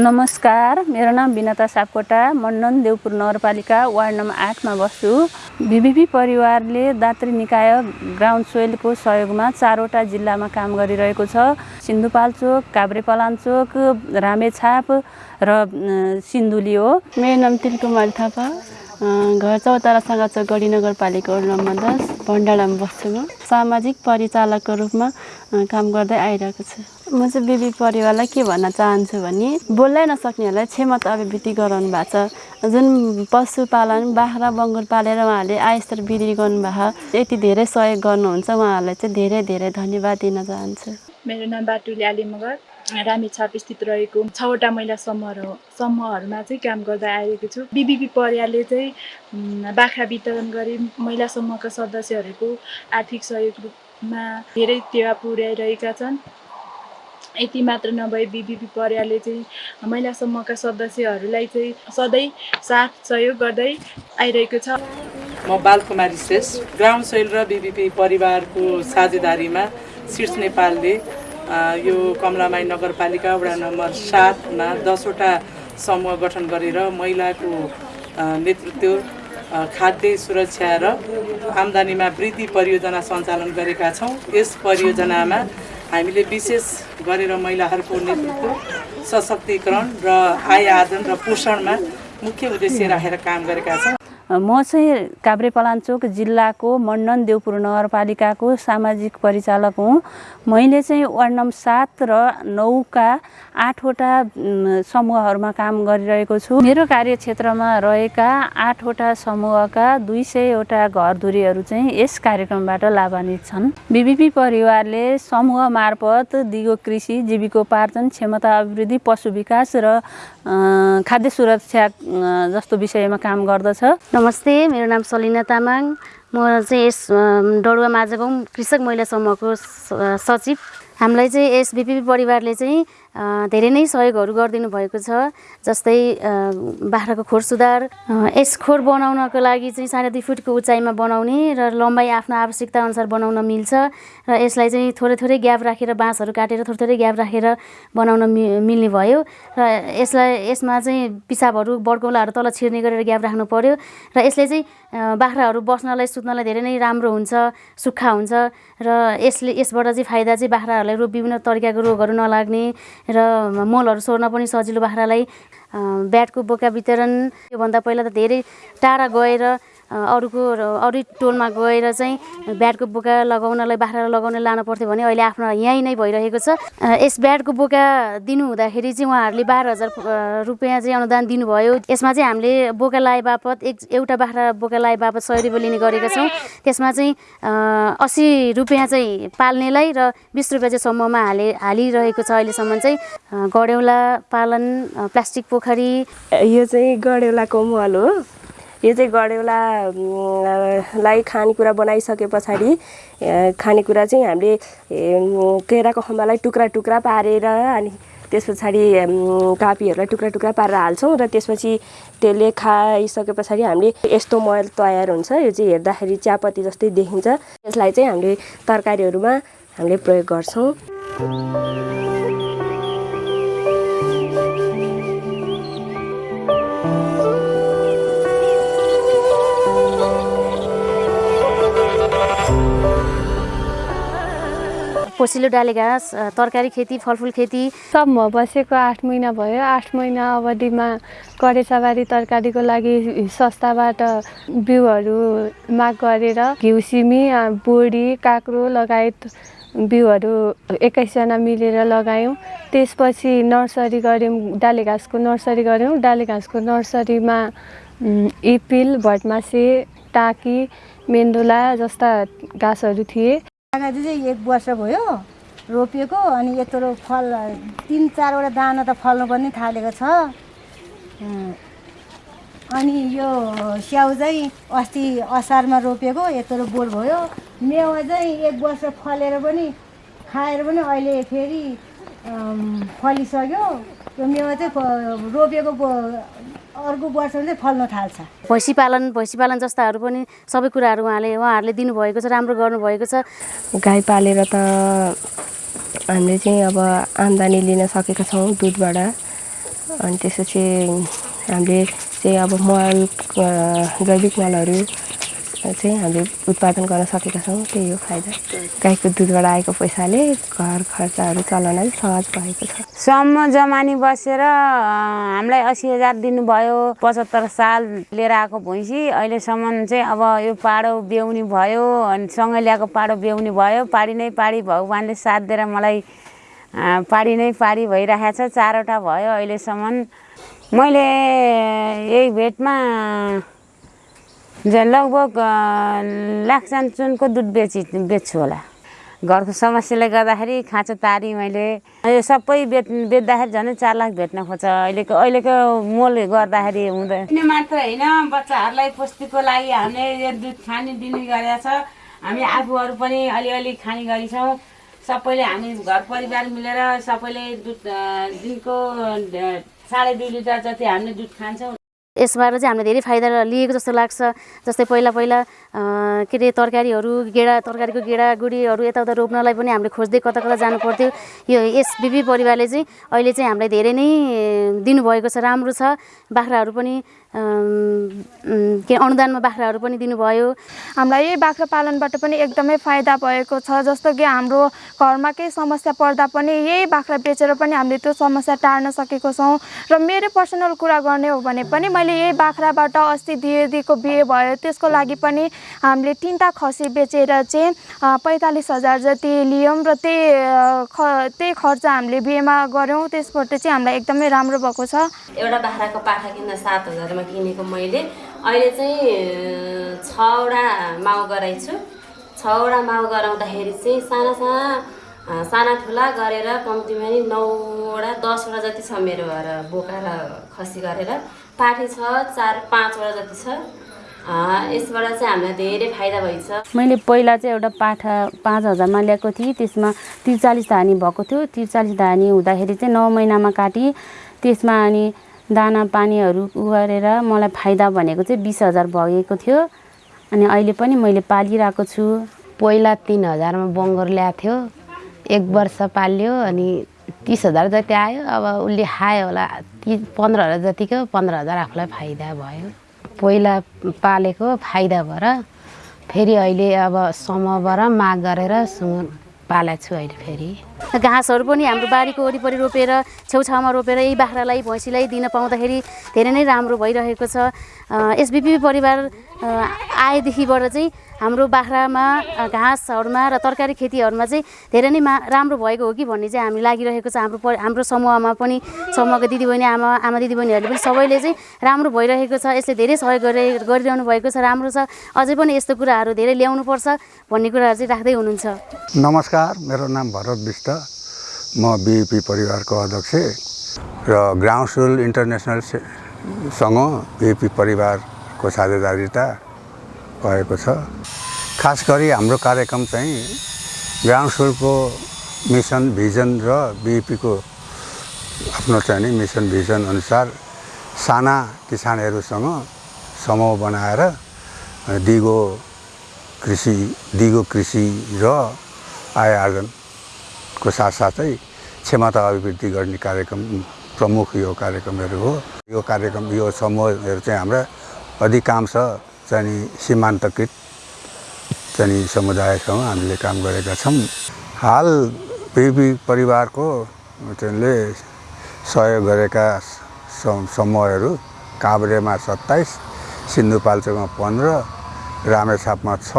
नमस्कार मेरो नाम विनता सापकोटा मण्डन देवपुर नगरपालिका वार्ड नम्बर आठमा बस्छु। बिबिपी परिवारले दात्री निकाय ग्राउन्ड सोइलको सहयोगमा चारवटा जिल्लामा काम गरिरहेको छ। सिन्धुपाल्चोक काभ्रेपलाञ्चोक रामेछाप र सिन्धुली हो। मेरो नाम तिलकुमारी थापा। घर चौतारा छ गढी नगरपालिका वडा नम्बर दस भण्डारामा बस्छु म। सामाजिक परिचालकको रूपमा काम गर्दै आइरहेको छु। म चाहिँ बिबी परिवारलाई के भन्न चाहन्छु भने बोल्नै नसक्नेहरूलाई क्षमता अभिवृद्धि गराउनु भएको छ। जुन पशुपालन बाख्रा बङ्गुर पालेर उहाँहरूले आयस्तर वृद्धि गर्नुभएको यति धेरै सहयोग गर्नुहुन्छ। उहाँहरूलाई चाहिँ धेरै धेरै धन्यवाद दिन चाहन्छु। मेरो नाम बाटुली आली मगर रामेछाप स्थित रहेको छवटा महिला समूह समूहहरूमा चाहिँ काम गर्दै आइरहेको छु। बिबिपी परिवारले चाहिँ बाख्रा वितरण गरी महिला समूहका सदस्यहरूको आर्थिक सहयोगमा धेरै टेवा पुर्याइरहेका छन्। यति मात्र नभए बिबिपी परिवारले चाहिँ महिला समूहका सदस्यहरूलाई चाहिँ सधैँ साथ सहयोग गर्दै आइरहेको छ। म बालकुमारी श्रेष्ठ ग्राउन्ड सोइल र बिबिपी परिवारको साझेदारीमा शीर्ष नेपालले यो कमलामाई नगरपालिका वडा नम्बर सातमा दसवटा समूह गठन गरेर महिलाको नेतृत्व खाद्य सुरक्षा र आम्दानीमा वृद्धि परियोजना सञ्चालन गरेका छौँ। यस परियोजनामा हामीले विशेष गरेर महिलाहरूको नेतृत्व सशक्तिकरण र आय आर्जन र पोषणमा मुख्य उद्देश्य राखेर काम गरेका छौँ। म चाहिँ काभ्रेपलाञ्चोक जिल्लाको मण्डन देवपुर नगरपालिकाको सामाजिक परिचालक हुँ। मैले चाहिँ वार्ड नम्बर सात र नौका आठवटा समूहहरूमा काम गरिरहेको छु। मेरो कार्यक्षेत्रमा रहेका आठवटा समूहका दुई सयवटा घरधुरीहरू चाहिँ यस कार्यक्रमबाट लाभान्वित छन्। बिबिपी परिवारले समूह मार्फत दिगो कृषि जीविकोपार्जन क्षमता अभिवृद्धि पशु विकास र खाद्य सुरक्षा जस्तो विषयमा काम गर्दछ। नमस्ते मेरो नाम सलिना तामाङ। म चाहिँ यस डडुवा माझगाउँ कृषक महिला समूहको सचिव। हामीलाई चाहिँ यस बिपिपी परिवारले चाहिँ धेरै नै सहयोगहरू गरिदिनु भएको छ जस्तै बाख्राको खोर सुधार यस खोर बनाउनको लागि चाहिँ साढे दुई फुटको उचाइमा बनाउने र लम्बाइ आफ्नो आवश्यकता अनुसार बनाउन मिल्छ र यसलाई चाहिँ थोरै थोरै ग्याप राखेर बाँसहरू काटेर थोरै थोरै ग्याप राखेर बनाउन मि मिल्ने भयो र यसलाई यसमा चाहिँ पिसाबहरू बड्कौलाहरू तल छिर्ने गरेर ग्याप राख्नु पर्यो र यसले चाहिँ बाख्राहरू बस्नलाई सुत्नलाई धेरै नै राम्रो हुन्छ सुक्खा हुन्छ र यसले यसबाट चाहिँ फाइदा चाहिँ बाख्राहरूलाई रोग विभिन्न तरिकाको रोगहरू नलाग्ने र मलहरू सोर्न पनि सजिलो बाख्रालाई ब्याटको बोका वितरण योभन्दा पहिला त धेरै टाढा गएर अरूको अरू टोलमा गएर चाहिँ ब्याटको बोका लगाउनलाई बाख्रालाई लगाउन लानु पर्थ्यो भने अहिले आफ्नो यहीँ नै भइरहेको छ। यस ब्याटको बोका दिनु हुँदाखेरि चाहिँ उहाँहरूले बाह्र हजार रुपियाँ चाहिँ अनुदान दिनुभयो। यसमा चाहिँ हामीले बोका लाए बापत एक एउटा बाख्रा बोका लाए बापत सय रुपियाँ लिने गरेका छौँ। त्यसमा चाहिँ असी रुपियाँ चाहिँ पाल्नेलाई र बिस रुपियाँ चाहिँ समूहमा हाले हालिरहेको छ अहिलेसम्म चाहिँ। गडेउला पालन प्लास्टिक पोखरी। यो चाहिँ गडेउलाको मल हो। यो चाहिँ गडेउलालाई खानेकुरा बनाइसके पछाडि खानेकुरा चाहिँ हामीले केराको खम्बालाई टुक्रा टुक्रा पारेर अनि त्यस पछाडि कापीहरूलाई टुक्रा टुक्रा पारेर हाल्छौँ र त्यसपछि त्यसले खाइसके पछाडि हामीले यस्तो मल तयार हुन्छ। यो चाहिँ हेर्दाखेरि चियापत्ती जस्तै देखिन्छ। यसलाई चाहिँ हामीले तरकारीहरूमा हामीले प्रयोग गर्छौँ। पोसिलो डाले घाँस तरकारी खेती फलफुल खेती। सबमा बसेको आठ महिना भयो। आठ महिना अवधिमा करेसाबारी तरकारीको लागि संस्थाबाट बिउहरू माग गरेर घिउ सिमी बोडी काँक्रो लगायत बिउहरू एक्काइसजना मिलेर लगायौँ। त्यसपछि नर्सरी गऱ्यौँ डाले घाँसको नर्सरी गऱ्यौँ। डाले घाँसको नर्सरीमा इपिल भटमासे टाकी मेन्दुला जस्ता घाँसहरू थिए। लगाइदिए चाहिँ एक वर्ष भयो रोपेको अनि यत्रो फल तिन चारवटा दाना त फल्नु पनि थालेको छ। अनि यो स्याउ चाहिँ अस्ति असारमा रोपेको यत्रो बोट भयो। मेवा चाहिँ एक वर्ष फलेर पनि खाएर पनि अहिले फेरि फलिसक्यो। त्यो मेवा चाहिँ रोपेको अर्को वर्ष चाहिँ फल्न थाल्छ। भैँसी पालन भैँसी पालन जस्ताहरू पनि सबै कुराहरू उहाँले उहाँहरूले दिनुभएको छ राम्रो गर्नुभएको छ। गाई पालेर त हामीले चाहिँ अब आम्दानी लिन सकेका छौँ दुधबाट। अनि त्यसपछि हामीले चाहिँ अब मल जैविक मलहरू चाहिँ हामीले उत्पादन गर्न सकेका छौँ त्यही हो फाइदा। गाईको दुधबाट आएको पैसाले घर खर्चहरू चलाउन सहज भएको छ। सम्म जमानी बसेर हामीलाई असी हजार दिनुभयो पचहत्तर साल लिएर आएको भैँसी अहिलेसम्म चाहिँ अब यो पाडो बेहुनी भयो अनि सँगै ल्याएको पाडो बेहुनी भयो पाडी नै पाडी भगवान्ले साथ दिएर मलाई पाडी नै पाडी भइरहेको छ चारवटा भयो अहिलेसम्म। मैले यही भेटमा झन् लगभग अँ, लाखसान चुनको दुध बेची बेच्छु होला घरको समस्याले गर्दाखेरि खाँचो तारी मैले यो सबै बेच बेच्दाखेरि झन् चार लाख भेट्न खोज्छ अहिलेको अहिलेको मोल गर्दाखेरि हुँदैन मात्र होइन बच्चाहरूलाई पुष्टिको लागि हामीले यो दुध खाने दिने गरेका छ हामी आफूहरू पनि अलिअलि खाने गरेछौँ सबैले हामी घर परिवार मिलेर सबैले दुध दिनको साढे दुई लिटर जति हामीले दुध खान्छौँ यसबाट चाहिँ हामीले धेरै फाइदा लिएको जस्तो लाग्छ। जस्तै पहिला पहिला के अरे तरकारीहरू गेडा तरकारीको गेडा गुडीहरू यताउता रोप्नलाई पनि हामीले खोज्दै कता कता जानु पर्थ्यो। यो यस बिपी परिवारले चाहिँ अहिले चाहिँ हामीलाई धेरै नै दिनुभएको छ राम्रो छ। बाख्राहरू पनि के अनुदानमा बाख्राहरू पनि दिनुभयो। हामीलाई यही बाख्रा पालनबाट पनि एकदमै फाइदा भएको छ। जस्तो कि हाम्रो घरमा केही समस्या पर्दा पनि यही बाख्रा बेचेर पनि हामीले त्यो समस्या टार्न सकेको छौँ। र मेरो पर्सनल कुरा गर्ने हो भने पनि मैले यही बाख्राबाट अस्ति दिदीको बिहे भयो। त्यसको लागि पनि हामीले तिनवटा खसी बेचेर चाहिँ पैँतालिस हजार जति लियौँ र त्यही ख त्यही खर्च हामीले बिहेमा गऱ्यौँ। त्यसबाट चाहिँ हामीलाई एकदमै राम्रो भएको छ। एउटा बाख्राको पाठा किन्दा सात हजारमा किनेको मैले। अहिले चाहिँ छवटा माउ गराइछु। छवटा माउ गराउँदाखेरि चाहिँ साना साना साना ठुला गरेर कम्तीमा नि नौवटा दसवटा जति छ मेरो घर बोका र खसी गरेर। पाठी छ चार पाँचवटा जति छ। अँ, यसबाट चाहिँ हामीलाई धेरै फाइदा भइछ मैले पहिला चाहिँ एउटा पाठा पाँच हजारमा ल्याएको थिएँ। त्यसमा त्रिचालिस धानी भएको थियो। त्रिचालिस धानी हुँदाखेरि चाहिँ नौ महिनामा काटेँ। त्यसमा अनि दाना पानीहरू उ गरेर मलाई फाइदा भनेको चाहिँ बिस हजार भएको थियो। अनि अहिले पनि मैले पालिरहेको छु। पहिला तिन हजारमा बङ्गोर ल्याएको थियो। एक वर्ष पाल्यो अनि तिस हजार जति आयो अब उसले खायो होला। ति पन्ध्र हजार जतिको पन्ध्र हजार आफूलाई फाइदा भयो। पहिला पालेको फाइदा भएर फेरि अहिले अब समूहबाट माग गरेर सुँगुर पालेको छु अहिले फेरि। घाँसहरू पनि हाम्रो बारीको वरिपरि रोपेर छेउछाउमा रोपेर यही बाख्रालाई भैँसीलाई दिन पाउँदाखेरि धेरै नै राम्रो भइरहेको छ। एसबिपी परिवार आएदेखिबाट चाहिँ हाम्रो बाख्रामा घाँसहरूमा र तरकारी खेतीहरूमा चाहिँ धेरै नै मा राम्रो भएको हो कि भन्ने चाहिँ हामी लागिरहेको छ। हाम्रो हाम्रो समूहमा पनि समूहका दिदीबहिनी आमा आमा दिदीबहिनीहरूले पनि सबैले चाहिँ राम्रो भइरहेको छ। यसले धेरै सहयोग गरि गरिरहनु भएको छ राम्रो छ। अझै पनि यस्तो कुराहरू धेरै ल्याउनुपर्छ भन्ने कुराहरू चाहिँ राख्दै हुनुहुन्छ। नमस्कार मेरो नाम भरत विष्ट। म बिपी परिवारको अध्यक्ष र ग्राउन्ड सुल इन्टरनेसनल से- सँग बिपी परिवारको साझेदारिता भएको छ। खास गरी हाम्रो कार्यक्रम चाहिँ ग्राउन्ड सुलको मिसन भिजन र बिपीको आफ्नो चाहिँ नि मिसन भिजन अनुसार साना किसानहरूसँग समूह बनाएर दिगो कृषि दिगो कृषि र आय आर्जनको साथसाथै क्षमता अभिवृद्धि गर्ने कार्यक्रम प्रमुख यो कार्यक्रमहरू हो। यो कार्यक्रम यो समूहहरू चाहिँ हाम्रा अधिकांश चाहिँ सीमान्तकृत चाहिँ समुदायसँग हामीले काम गरेका छौँ। हाल बिबी परिवारको चाहिँले सहयोग गरेका सम- समूहहरू काभ्रेमा सत्ताइस सिन्धुपाल्चोकमा पन्ध्र रामेछापमा छ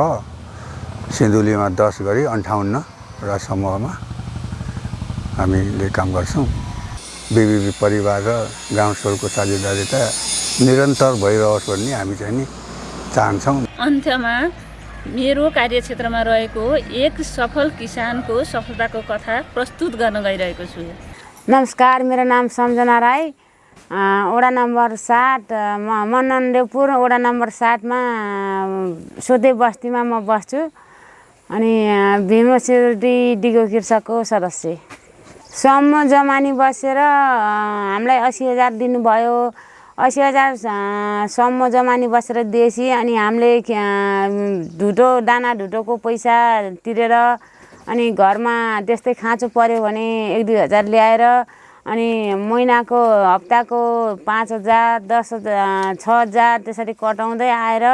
सिन्धुलीमा दस गरी अन्ठाउन्नवटा समूहमा हामीले काम गर्छौँ। बिबिबी परिवार र गाउँ सोलको साझेदारिता निरन्तर भइरहोस् भन्ने हामी चाहिँ नि चाहन्छौँ। अन्त्यमा मेरो कार्यक्षेत्रमा रहेको एक सफल किसानको सफलताको कथा प्रस्तुत गर्न गइरहेको छु। नमस्कार मेरो नाम सम्झना राई। वडा नम्बर सात म मनन देवपुर वडा नम्बर सातमा सोधे बस्तीमा म बस्छु। अनि भीमसिडी डिगो कृषकको सदस्य। सम्म जमानी बसेर हामीलाई असी हजार दिनुभयो। असी हजार अ, सम्म जमानी बसेर दिएपछि अनि हामीले ढुटो दाना ढुटोको पैसा तिरेर अनि घरमा त्यस्तै खाँचो पऱ्यो भने एक दुई हजार ल्याएर अनि महिनाको हप्ताको पाँच हजार दस हजार छ हजार त्यसरी कटाउँदै आएर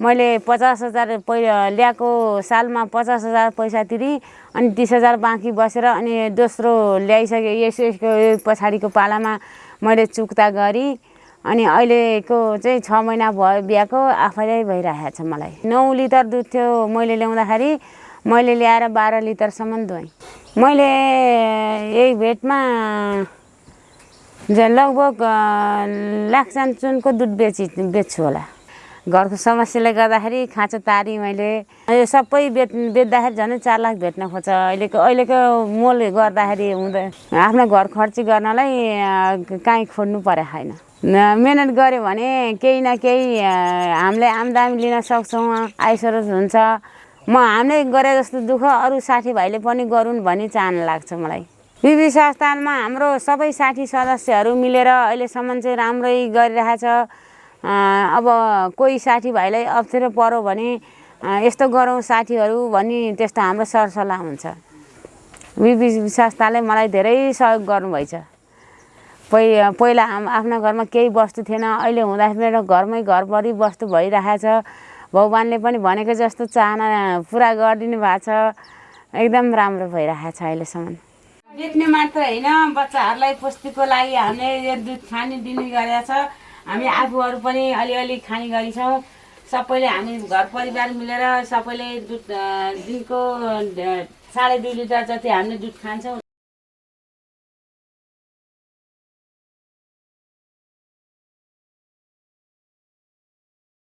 मैले पचास हजार पै ल्याएको सालमा पचास हजार पैसा तिरेँ अनि तिस हजार बाँकी बसेर अनि दोस्रो ल्याइसकेँ यस यसको पछाडिको पालामा मैले चुक्ता गरेँ अनि अहिलेको चाहिँ छ महिना भयो बिहाको आफैलाई भइरहेको छ मलाई। नौ लिटर दुध थियो मैले ल्याउँदाखेरि मैले ल्याएर बाह्र लिटरसम्म दुहेँ मैले यही भेटमा लगभग अँ, लाक्सान चुनको दुध बेची बेच्छु होला। घरको समस्याले गर्दाखेरि खाँचो तारी मैले यो सबै बेच बेच्दाखेरि झन् चार लाख भेट्न खोज्छ। अहिलेको अहिलेको मोल गर्दाखेरि हुँदैन आफ्नो घर खर्ची गर्नलाई काहीँ खोज्नु परे छैन मिहिनेत गऱ्यो भने केही न केही हामीले आमदामी लिन सक्छौँ आइसरोस हुन्छ। म हामीले गरे जस्तो दुःख अरू साथीभाइले पनि गरून् भन्ने चाहना लाग्छ मलाई। बिबी संस्थानमा हाम्रो सबै साथी सदस्यहरू मिलेर अहिलेसम्म चाहिँ राम्रै गरिरहेछ। अब कोही साथीभाइलाई अप्ठ्यारो पऱ्यो भने यस्तो गरौँ साथीहरू भन्ने त्यस्तो हाम्रो सरसल्लाह हुन्छ। बिबी संस्थाले मलाई धेरै सहयोग गर्नुभएछ। पहि पहिला हाम आफ्नो घरमा केही वस्तु थिएन। अहिले हुँदाखेरि घरमै घरभरि वस्तु भइरहेछ। भगवान्ले पनि भनेको जस्तो चाहना पुरा गरिदिनु भएको छ। एकदम राम्रो भइरहेछ अहिलेसम्म। बेच्ने मात्र होइन बच्चाहरूलाई पुस्तिको लागि हामीले यो दुध खाने दिने गरेका छ। हामी आफूहरू पनि अलिअलि खाने गरेछौँ। सबैले हामी घर परिवार मिलेर सबैले दुध दिनको साढे दुई लिटर जति हामीले दुध खान्छौँ।